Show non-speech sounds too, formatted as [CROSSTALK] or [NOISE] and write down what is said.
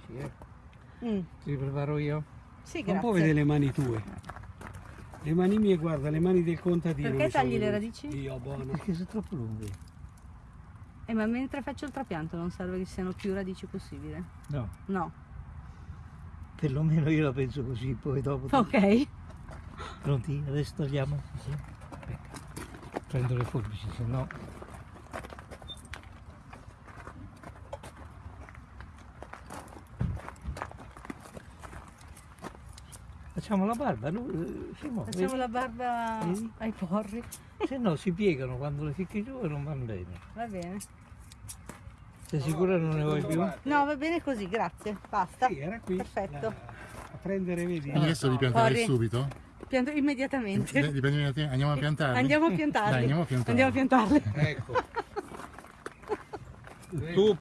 forbici, eh. Mm, Ti preparo io? Sì, Non può vedere grazie. le mani tue. Le mani mie, guarda, le mani del contadino. Perché tagli le radici? Dio, buono. [LAUGHS] Perché sono troppo lunghi. Eh, ma mentre faccio il trapianto non serve che siano più radici possibile? No, No. perlomeno io la penso così, poi dopo... Ok. Pronti? Adesso togliamo? Sì. Prendo le forbici, se no... Facciamo la barba, no? Eh, Simo, Facciamo vedi? la barba Vedi? ai porri. Se no si piegano quando le ficchi giù e non vanno bene. Va bene. Sei sicura non ne vuoi più? No, va bene così, grazie. Basta. Sì, era qui. Perfetto. La- a prendere, vedi? Quindi adesso li pianterai Corri. subito? Pianto immediatamente. Da te. Andiamo a piantarli? Andiamo a piantarli. Dai, andiamo a piantarli. Andiamo a piantarli. Ecco. [LAUGHS] Tu